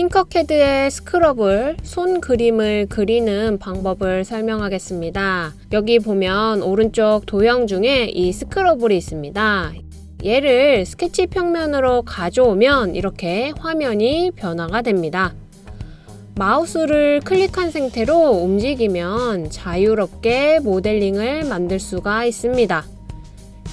팅커캐드의 스크럽을 손 그림을 그리는 방법을 설명하겠습니다. 여기 보면 오른쪽 도형 중에 이 스크러블이 있습니다. 얘를 스케치 평면으로 가져오면 이렇게 화면이 변화가 됩니다. 마우스를 클릭한 상태로 움직이면 자유롭게 모델링을 만들 수가 있습니다.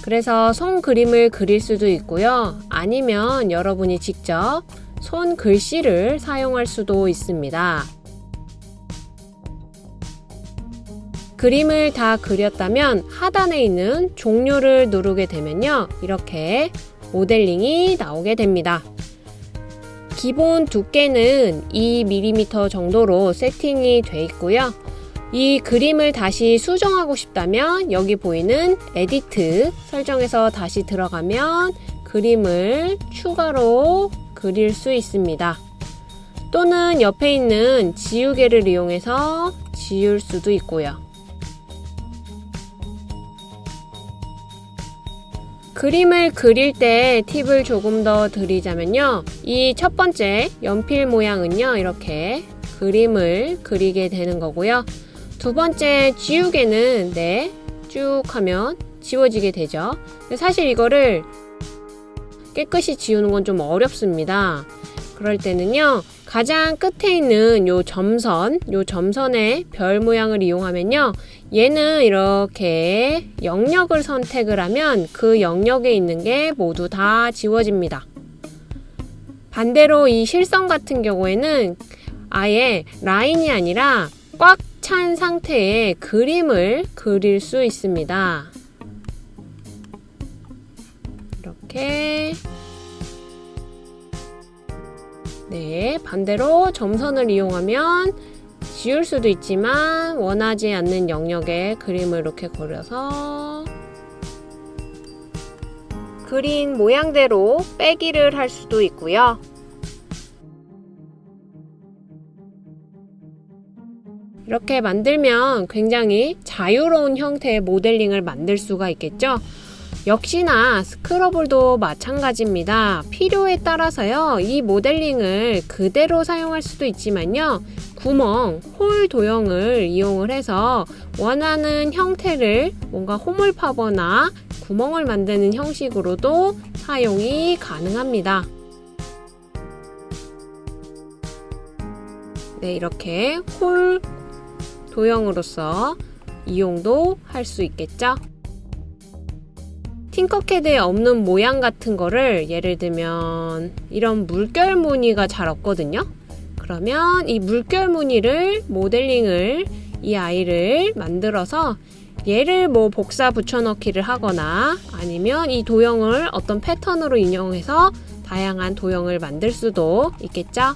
그래서 손 그림을 그릴 수도 있고요. 아니면 여러분이 직접 손 글씨를 사용할 수도 있습니다. 그림을 다 그렸다면 하단에 있는 종료를 누르게 되면요. 이렇게 모델링이 나오게 됩니다. 기본 두께는 2mm 정도로 세팅이 되어 있고요. 이 그림을 다시 수정하고 싶다면 여기 보이는 edit 설정에서 다시 들어가면 그림을 추가로 그릴 수 있습니다. 또는 옆에 있는 지우개를 이용해서 지울 수도 있고요. 그림을 그릴 때 팁을 조금 더 드리자면요. 이 첫 번째 연필 모양은요. 이렇게 그림을 그리게 되는 거고요. 두 번째 지우개는 네, 쭉 하면 지워지게 되죠. 사실 이거를 깨끗이 지우는 건 좀 어렵습니다. 그럴 때는요. 가장 끝에 있는 요 점선, 요 점선의 별 모양을 이용하면요. 얘는 이렇게 영역을 선택을 하면 그 영역에 있는 게 모두 다 지워집니다. 반대로 이 실선 같은 경우에는 아예 라인이 아니라 꽉 찬 상태의 그림을 그릴 수 있습니다. 이렇게 네, 반대로 점선을 이용하면 지울 수도 있지만 원하지 않는 영역에 그림을 이렇게 그려서 그린 모양대로 빼기를 할 수도 있고요. 이렇게 만들면 굉장히 자유로운 형태의 모델링을 만들 수가 있겠죠. 역시나 스크러블도 마찬가지입니다. 필요에 따라서요. 이 모델링을 그대로 사용할 수도 있지만요. 구멍, 홀 도형을 이용을 해서 원하는 형태를 뭔가 홈을 파거나 구멍을 만드는 형식으로도 사용이 가능합니다. 네, 이렇게 홀 도형으로서 이용도 할 수 있겠죠. 팅커캐드에 없는 모양 같은 거를 예를 들면 이런 물결 무늬가 잘 없거든요. 그러면 이 물결 무늬를 모델링을 이 아이를 만들어서 얘를 뭐 복사 붙여넣기를 하거나 아니면 이 도형을 어떤 패턴으로 인용해서 다양한 도형을 만들 수도 있겠죠.